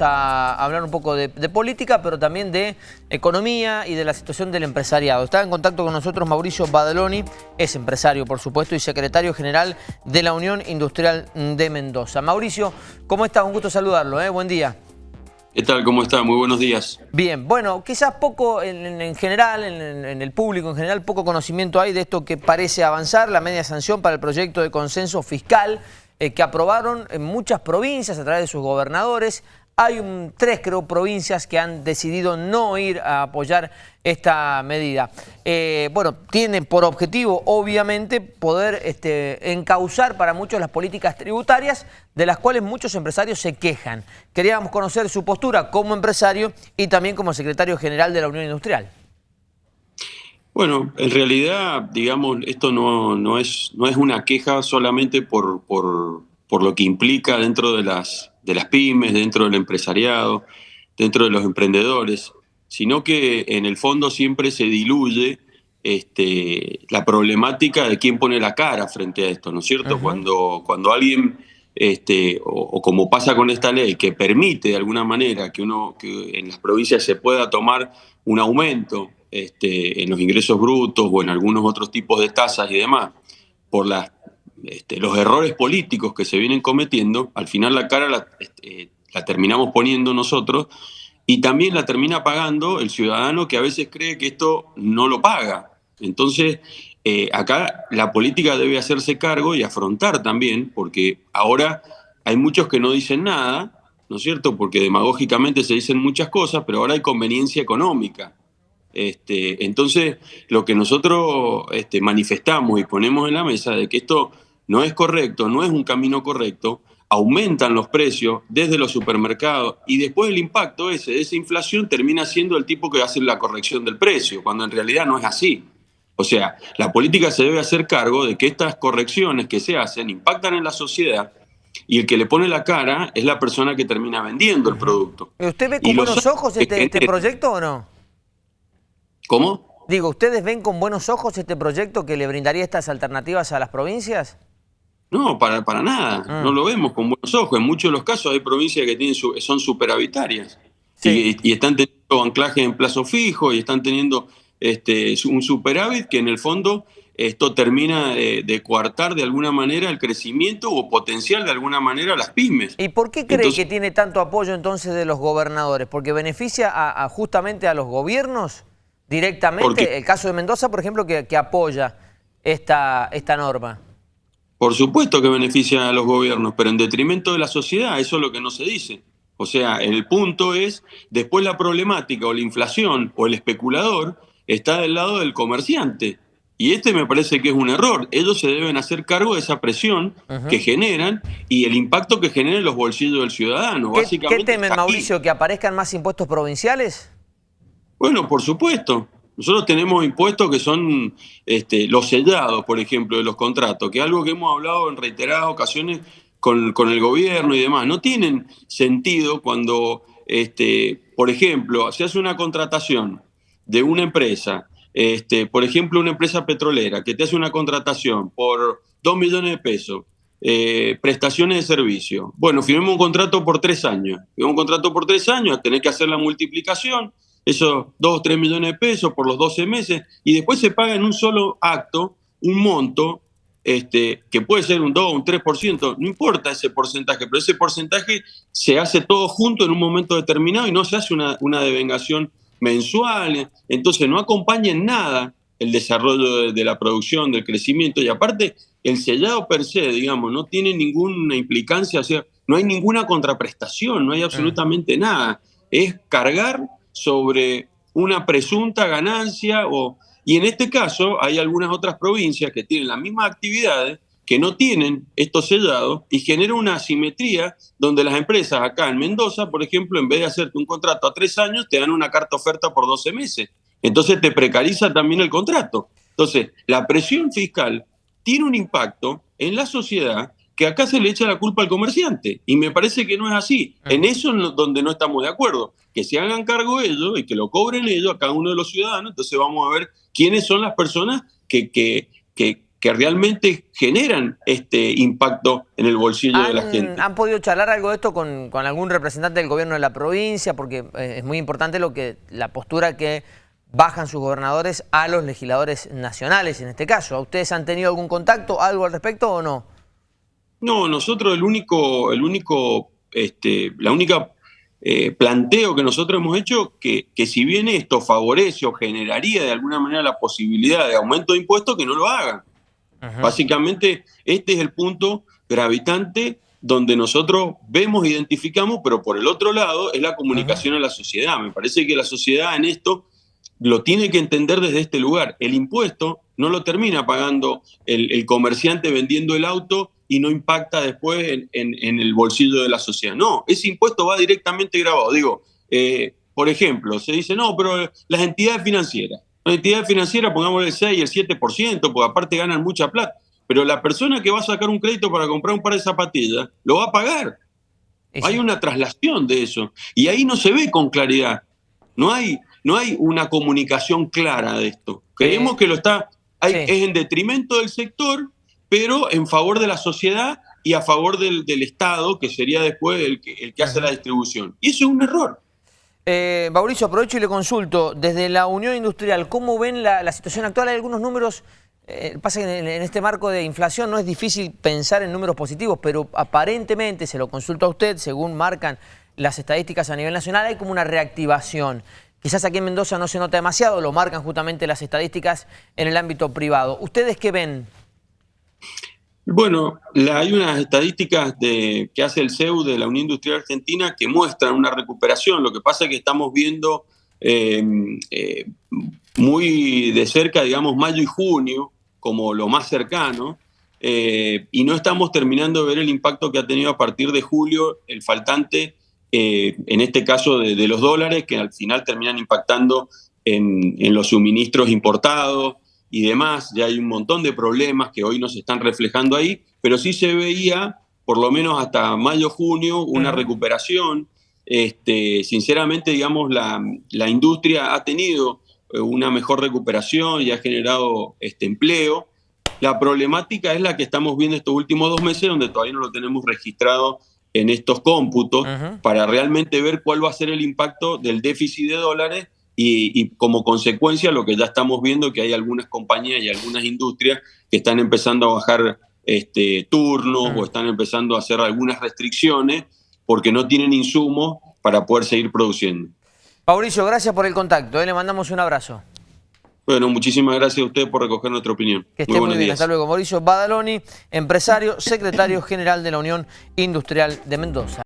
vamos a hablar un poco de, política, pero también de economía y de la situación del empresariado. Está en contacto con nosotros Mauricio Badaloni, es empresario, por supuesto, y secretario general de la Unión Industrial de Mendoza. Mauricio, ¿cómo está? Un gusto saludarlo, ¿eh? buen día. ¿Qué tal? ¿Cómo está? Muy buenos días. Bien, bueno, quizás poco en, general, en, el público en general, poco conocimiento hay de esto que parece avanzar, la media sanción para el proyecto de consenso fiscal eh, que aprobaron en muchas provincias a través de sus gobernadores. Hay tres, creo, provincias que han decidido no ir a apoyar esta medida. Eh, bueno, tiene por objetivo, obviamente, poder este, encauzar para muchos las políticas tributarias, de las cuales muchos empresarios se quejan. Queríamos conocer su postura como empresario y también como secretario general de la Unión Industrial. Bueno, en realidad, digamos, esto no, no, es, no es una queja solamente por, por, por lo que implica dentro de las de las pymes, dentro del empresariado, dentro de los emprendedores, sino que en el fondo siempre se diluye este, la problemática de quién pone la cara frente a esto, ¿no es cierto? cuando, cuando alguien, este, o, como pasa con esta ley, que permite de alguna manera que uno que en las provincias se pueda tomar un aumento este, en los ingresos brutos o en algunos otros tipos de tasas y demás, por las este, los errores políticos que se vienen cometiendo, al final la cara la, este, la, terminamos poniendo nosotros y también la termina pagando el ciudadano que a veces cree que esto no lo paga. Entonces, eh, acá la política debe hacerse cargo y afrontar también, porque ahora hay muchos que no dicen nada, ¿no es cierto? Porque demagógicamente se dicen muchas cosas, pero ahora hay conveniencia económica. Este, entonces, lo que nosotros manifestamos y ponemos en la mesa de que esto no es correcto, no es un camino correcto, aumentan los precios desde los supermercados y después el impacto ese de esa inflación termina siendo el tipo que hace la corrección del precio, cuando en realidad no es así. O sea, la política se debe hacer cargo de que estas correcciones que se hacen impactan en la sociedad y el que le pone la cara es la persona que termina vendiendo el producto. ¿Usted ve con buenos ojos este, este proyecto o no? ¿Cómo? Digo, ¿ustedes ven con buenos ojos este proyecto que le brindaría estas alternativas a las provincias? No, para, para nada. Ah. No lo vemos con buenos ojos. En muchos de los casos hay provincias que tienen son superhabitarias y, están teniendo anclaje en plazo fijo y están teniendo este, un superávit que en el fondo esto termina de, coartar de alguna manera el crecimiento o potencial de alguna manera las pymes. ¿Y por qué cree que tiene tanto apoyo entonces de los gobernadores? ¿Porque beneficia a, justamente a los gobiernos directamente? el caso de Mendoza, por ejemplo, que, que apoya esta, esta norma. Por supuesto que beneficia a los gobiernos, pero en detrimento de la sociedad, eso es lo que no se dice. O sea, el punto es, después la problemática o la inflación o el especulador está del lado del comerciante. Y este me parece que es un error. Ellos se deben hacer cargo de esa presión que generan y el impacto que genera en los bolsillos del ciudadano. ¿Qué, ¿qué temen, Mauricio, que aparezcan más impuestos provinciales? Bueno, por supuesto. Nosotros tenemos impuestos que son este, los sellados, por ejemplo, de los contratos, que es algo que hemos hablado en reiteradas ocasiones con, el gobierno y demás. No tienen sentido cuando, este, por ejemplo, se hace una contratación de una empresa, este, por ejemplo, una empresa petrolera que te hace una contratación por dos millones de pesos, eh, prestaciones de servicio. Bueno, firmemos un contrato por tres años. Firmemos un contrato por tres años, tenés que hacer la multiplicación esos 2 o 3 millones de pesos por los 12 meses, y después se paga en un solo acto un monto este, que puede ser un 2 o un 3%, no importa ese porcentaje, pero ese porcentaje se hace todo junto en un momento determinado y no se hace una, una devengación mensual, entonces no acompaña en nada el desarrollo de, la producción, del crecimiento, y aparte el sellado per se, digamos, no tiene ninguna implicancia, o sea, no hay ninguna contraprestación, no hay absolutamente nada, es cargar sobre una presunta ganancia o... Y en este caso hay algunas otras provincias que tienen las mismas actividades que no tienen estos sellados y genera una asimetría donde las empresas acá en Mendoza, por ejemplo, en vez de hacerte un contrato a tres años, te dan una carta oferta por 12 meses. Entonces te precariza también el contrato. Entonces, la presión fiscal tiene un impacto en la sociedad que acá se le echa la culpa al comerciante. Y me parece que no es así. En eso es donde no estamos de acuerdo. Que se hagan cargo ellos y que lo cobren ellos a cada uno de los ciudadanos. Entonces vamos a ver quiénes son las personas que, que, que, que realmente generan este impacto en el bolsillo de la gente. ¿Han podido charlar algo de esto con, algún representante del gobierno de la provincia? Porque eh, es muy importante lo que la postura que bajan sus gobernadores a los legisladores nacionales en este caso. ¿Ustedes han tenido algún contacto, algo al respecto o no? No, nosotros el único, el único, este, la única eh, planteo que nosotros hemos hecho que, que si bien esto favorece o generaría de alguna manera la posibilidad de aumento de impuestos, que no lo hagan. Básicamente, este es el punto gravitante donde nosotros vemos, identificamos, pero por el otro lado es la comunicación a la sociedad. Me parece que la sociedad en esto lo tiene que entender desde este lugar. El impuesto no lo termina pagando el, comerciante vendiendo el auto y no impacta después en, el bolsillo de la sociedad. No, ese impuesto va directamente grabado. Digo, eh, por ejemplo, se dice, no, pero las entidades financieras, las entidades financieras pongamos el 6 y el 7%, porque aparte ganan mucha plata. Pero la persona que va a sacar un crédito para comprar un par de zapatillas, lo va a pagar. Hay una traslación de eso. Y ahí no se ve con claridad. No hay, no hay una comunicación clara de esto. Creemos que lo está, es en detrimento del sector, pero en favor de la sociedad y a favor del, Estado, que sería después el que, el que hace la distribución. Y eso es un error. Eh, Mauricio, aprovecho y le consulto. Desde la Unión Industrial, ¿cómo ven la, situación actual? Hay algunos números, eh, pasa que en, este marco de inflación no es difícil pensar en números positivos, pero aparentemente, se lo consulto a usted, según marcan las estadísticas a nivel nacional, hay como una reactivación. Quizás aquí en Mendoza no se nota demasiado, lo marcan justamente las estadísticas en el ámbito privado. ¿Ustedes qué ven? Bueno, hay unas estadísticas que hace el CEU de la Unión Industrial Argentina que muestran una recuperación. Lo que pasa es que estamos viendo em, eh, muy de cerca, digamos, mayo y junio como lo más cercano, eh, y no estamos terminando de ver el impacto que ha tenido a partir de julio el faltante, eh, en este caso de, los dólares, que al final terminan impactando en, en los suministros importados, y demás, ya hay un montón de problemas que hoy no se están reflejando ahí, pero sí se veía, por lo menos hasta mayo, junio, una recuperación. Este, sinceramente, digamos, la, la, industria ha tenido eh, una mejor recuperación y ha generado este empleo. La problemática es la que estamos viendo estos últimos dos meses, donde todavía no lo tenemos registrado en estos cómputos, para realmente ver cuál va a ser el impacto del déficit de dólares y, como consecuencia lo que ya estamos viendo que hay algunas compañías y algunas industrias que están empezando a bajar este, turnos o están empezando a hacer algunas restricciones porque no tienen insumos para poder seguir produciendo. Mauricio, gracias por el contacto. ¿eh? Le mandamos un abrazo. Bueno, muchísimas gracias a usted por recoger nuestra opinión. Que esté muy, bien. Hasta luego. Mauricio Badaloni, empresario, secretario general de la Unión Industrial de Mendoza.